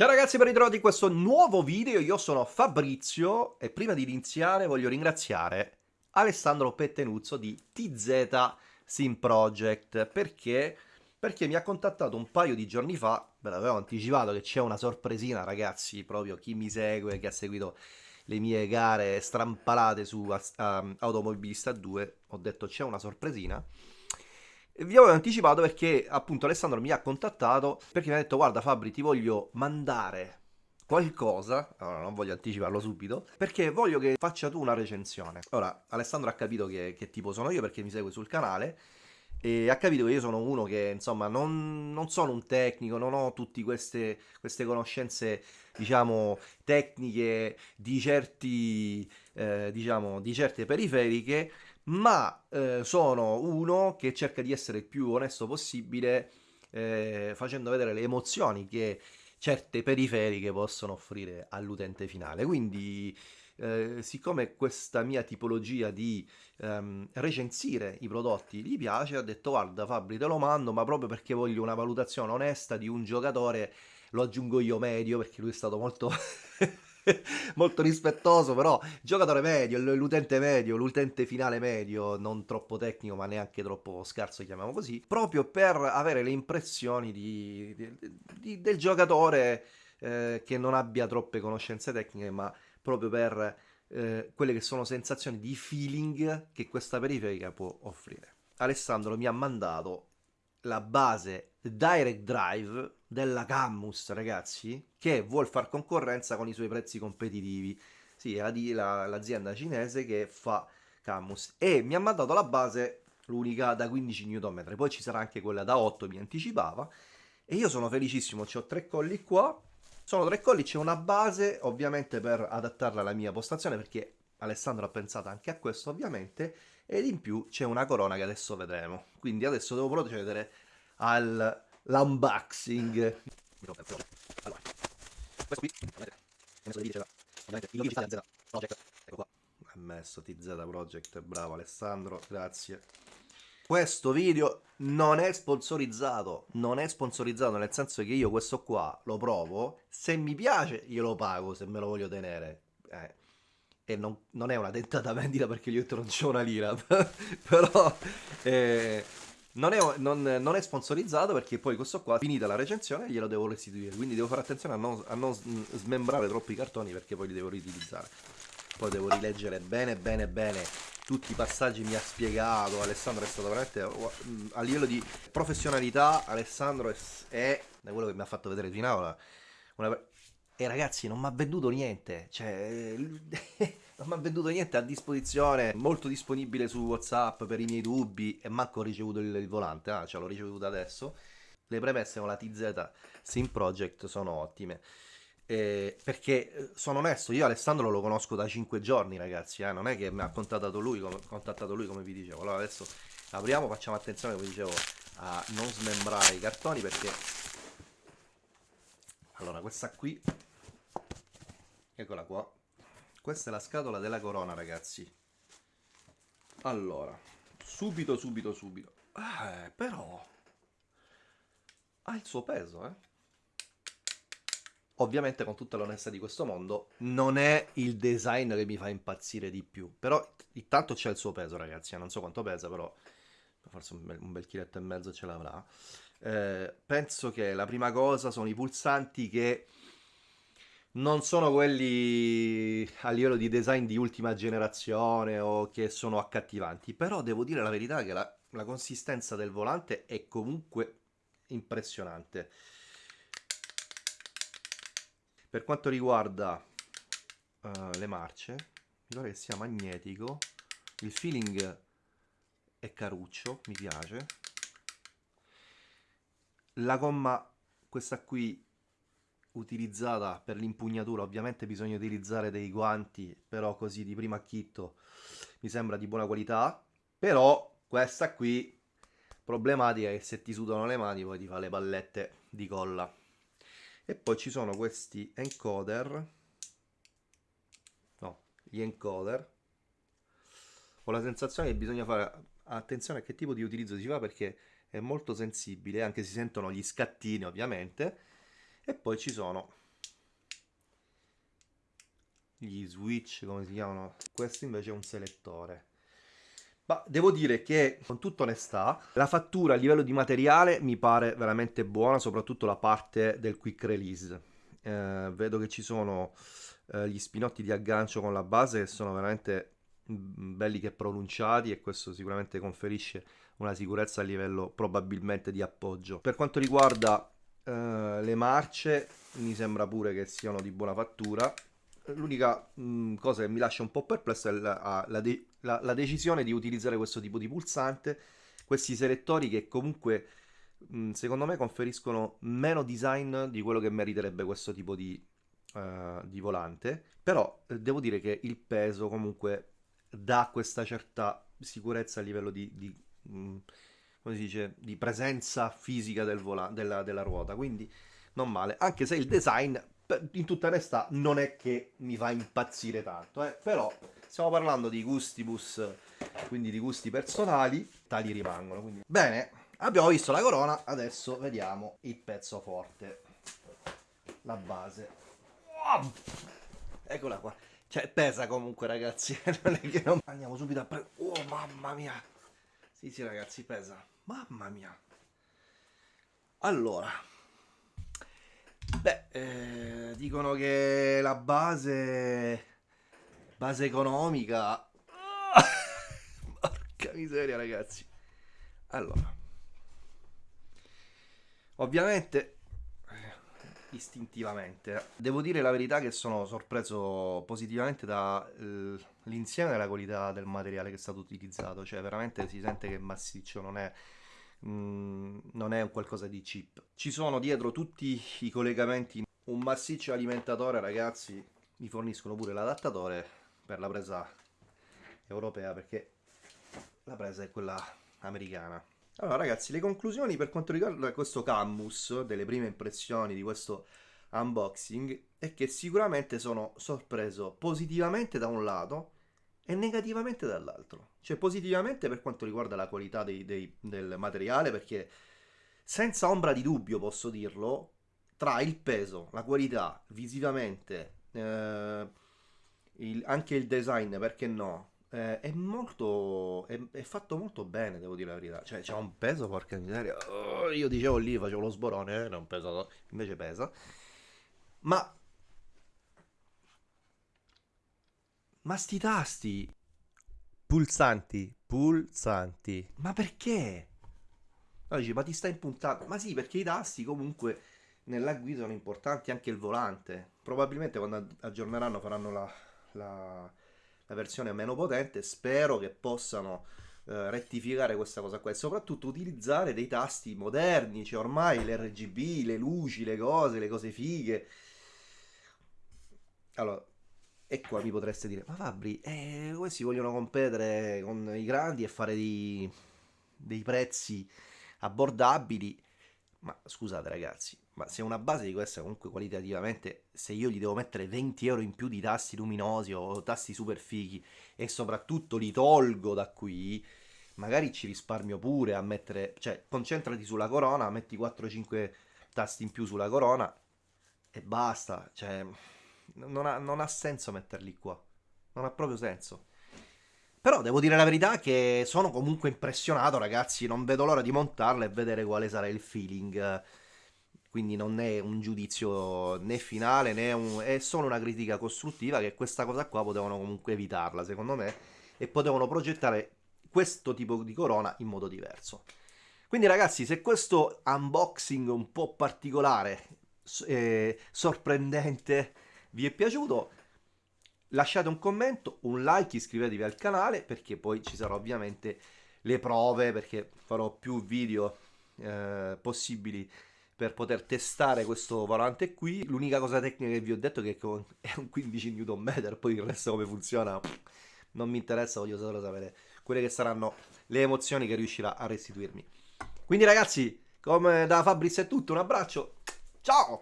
Ciao ragazzi, ben ritrovati in questo nuovo video, io sono Fabrizio e prima di iniziare voglio ringraziare Alessandro Pettenuzzo di TZ Sim Project. Perché, perché mi ha contattato un paio di giorni fa, ve l'avevo anticipato che c'è una sorpresina ragazzi, proprio chi mi segue, che ha seguito le mie gare strampalate su um, Automobilista 2, ho detto c'è una sorpresina vi avevo anticipato perché appunto Alessandro mi ha contattato perché mi ha detto guarda Fabri ti voglio mandare qualcosa, allora non voglio anticiparlo subito, perché voglio che faccia tu una recensione. Ora, Alessandro ha capito che, che tipo sono io perché mi segue sul canale e ha capito che io sono uno che insomma non, non sono un tecnico, non ho tutte queste, queste conoscenze diciamo tecniche di certi eh, diciamo di certe periferiche ma eh, sono uno che cerca di essere il più onesto possibile eh, facendo vedere le emozioni che certe periferiche possono offrire all'utente finale. Quindi, eh, siccome questa mia tipologia di ehm, recensire i prodotti gli piace, ho detto guarda Fabri te lo mando, ma proprio perché voglio una valutazione onesta di un giocatore, lo aggiungo io medio perché lui è stato molto... molto rispettoso, però giocatore medio, l'utente medio, l'utente finale medio, non troppo tecnico ma neanche troppo scarso, chiamiamo così, proprio per avere le impressioni di, di, di, del giocatore eh, che non abbia troppe conoscenze tecniche, ma proprio per eh, quelle che sono sensazioni di feeling che questa periferica può offrire. Alessandro mi ha mandato la base Direct Drive della Cammus, ragazzi, che vuol far concorrenza con i suoi prezzi competitivi. Sì, è l'azienda cinese che fa Camus. E mi ha mandato la base, l'unica da 15 Nm. Poi ci sarà anche quella da 8, mi anticipava. E io sono felicissimo, ho tre colli qua. Sono tre colli, c'è una base, ovviamente per adattarla alla mia postazione, perché Alessandro ha pensato anche a questo, ovviamente ed in più c'è una corona che adesso vedremo. Quindi adesso devo procedere all'unboxing. Allora, questo qui, messo di ovviamente il Project, ecco qua. Ha messo TZ Project, bravo Alessandro, grazie. Questo video non è sponsorizzato, non è sponsorizzato nel senso che io questo qua lo provo, se mi piace io lo pago, se me lo voglio tenere. Eh, e non, non, è una tentata vendita perché io non c'ho una lira, però eh, non, è, non, non, è, sponsorizzato perché poi questo qua, finita la recensione, glielo devo restituire, quindi devo fare attenzione a non, a non smembrare troppi cartoni perché poi li devo riutilizzare. Poi devo rileggere bene bene bene tutti i passaggi mi ha spiegato, Alessandro è stato veramente a livello di professionalità, Alessandro è, è da quello che mi ha fatto vedere fino ora, una, e ragazzi, non mi ha venduto niente. Cioè, non mi ha venduto niente a disposizione. Molto disponibile su WhatsApp per i miei dubbi. E manco ho ricevuto il, il volante. Ah, ce l'ho ricevuto adesso. Le premesse con la TZ Sim Project sono ottime. Eh, perché eh, sono onesto, io Alessandro lo conosco da 5 giorni, ragazzi. Eh? Non è che mi ha contattato lui, come, contattato lui, come vi dicevo. Allora adesso apriamo, facciamo attenzione, come dicevo, a non smembrare i cartoni perché. Allora, questa qui Eccola qua. Questa è la scatola della corona, ragazzi. Allora, subito, subito, subito. Eh, però... Ha il suo peso, eh. Ovviamente, con tutta l'onestà di questo mondo, non è il design che mi fa impazzire di più. Però, intanto c'è il suo peso, ragazzi. Non so quanto pesa, però... Forse un bel, un bel chiletto e mezzo ce l'avrà. Eh, penso che la prima cosa sono i pulsanti che non sono quelli a livello di design di ultima generazione o che sono accattivanti, però devo dire la verità che la, la consistenza del volante è comunque impressionante. Per quanto riguarda uh, le marce, mi pare che sia magnetico, il feeling è caruccio, mi piace. La gomma, questa qui utilizzata per l'impugnatura ovviamente bisogna utilizzare dei guanti però così di primo acchitto mi sembra di buona qualità. Però questa qui problematica è che se ti sudano le mani poi ti fa le pallette di colla. E poi ci sono questi encoder. No gli encoder. Ho la sensazione che bisogna fare attenzione a che tipo di utilizzo si fa perché è molto sensibile anche si sentono gli scattini ovviamente e poi ci sono gli switch, come si chiamano? Questo invece è un selettore. Ma devo dire che, con tutta onestà, la fattura a livello di materiale mi pare veramente buona, soprattutto la parte del quick release. Eh, vedo che ci sono eh, gli spinotti di aggancio con la base che sono veramente mm, belli che pronunciati e questo sicuramente conferisce una sicurezza a livello probabilmente di appoggio. Per quanto riguarda eh, le marce, mi sembra pure che siano di buona fattura. L'unica mm, cosa che mi lascia un po' perplesso è la, la, de la, la, decisione di utilizzare questo tipo di pulsante, questi selettori che comunque mm, secondo me conferiscono meno design di quello che meriterebbe questo tipo di, uh, di volante, però eh, devo dire che il peso comunque dà questa certa sicurezza a livello di, di mh, mm, come si dice, di presenza fisica del della, della ruota, quindi non male, anche se il design in tutta onestà non è che mi fa impazzire tanto, eh? però stiamo parlando di gustibus, quindi di gusti personali, tali rimangono. Quindi... Bene, abbiamo visto la corona, adesso vediamo il pezzo forte, la base. Oh! Eccola qua. Cioè, pesa comunque, ragazzi. non è che non... Andiamo subito a prendere... Oh, mamma mia. Sì, sì, ragazzi, pesa. Mamma mia. Allora, Beh, eh, dicono che la base, base economica... Porca miseria, ragazzi. Allora, ovviamente, istintivamente, devo dire la verità che sono sorpreso positivamente dall'insieme della qualità del materiale che è stato utilizzato. Cioè, veramente si sente che massiccio, non è Mm, non è un qualcosa di cheap. Ci sono dietro tutti i collegamenti, un massiccio alimentatore ragazzi, mi forniscono pure l'adattatore per la presa europea perché la presa è quella americana. Allora ragazzi, le conclusioni per quanto riguarda questo Camus, delle prime impressioni di questo unboxing, è che sicuramente sono sorpreso positivamente da un lato e negativamente dall'altro. Cioè positivamente per quanto riguarda la qualità dei, dei, del materiale, perché senza ombra di dubbio posso dirlo, tra il peso, la qualità, visivamente, eh, il, anche il design, perché no, eh, è molto, è, è, fatto molto bene, devo dire la verità. Cioè c'è un peso, porca miseria. Oh, io dicevo lì, facevo lo sborone, eh, non pesa, invece pesa. Ma Ma sti tasti pulsanti, pulsanti. Ma perché? No, dici, ma ti stai impuntando? Ma sì, perché i tasti comunque nella guida sono importanti, anche il volante. Probabilmente quando aggiorneranno faranno la, la, la versione meno potente. Spero che possano eh, rettificare questa cosa qua e soprattutto utilizzare dei tasti moderni. Cioè ormai l'RGB, le luci, le cose, le cose fighe. Allora, e qua mi potreste dire, ma Fabri, eh, questi vogliono competere con i grandi e fare dei, dei prezzi abbordabili. Ma scusate ragazzi, ma se una base di questa comunque qualitativamente, se io gli devo mettere 20 euro in più di tasti luminosi o tasti super fighi e soprattutto li tolgo da qui, magari ci risparmio pure a mettere, cioè concentrati sulla corona, metti 4-5 tasti in più sulla corona e basta, cioè non ha, non ha senso metterli qua. Non ha proprio senso. Però devo dire la verità che sono comunque impressionato, ragazzi. Non vedo l'ora di montarla e vedere quale sarà il feeling. Quindi non è un giudizio né finale né un... è solo una critica costruttiva che questa cosa qua potevano comunque evitarla, secondo me, e potevano progettare questo tipo di corona in modo diverso. Quindi ragazzi, se questo unboxing un po' particolare, eh, sorprendente, vi è piaciuto lasciate un commento, un like, iscrivetevi al canale perché poi ci saranno ovviamente le prove perché farò più video eh, possibili per poter testare questo volante qui. L'unica cosa tecnica che vi ho detto è che è un 15 Nm, poi il resto come funziona non mi interessa, voglio solo sapere quelle che saranno le emozioni che riuscirà a restituirmi. Quindi ragazzi, come da Fabrizio è tutto, un abbraccio, ciao!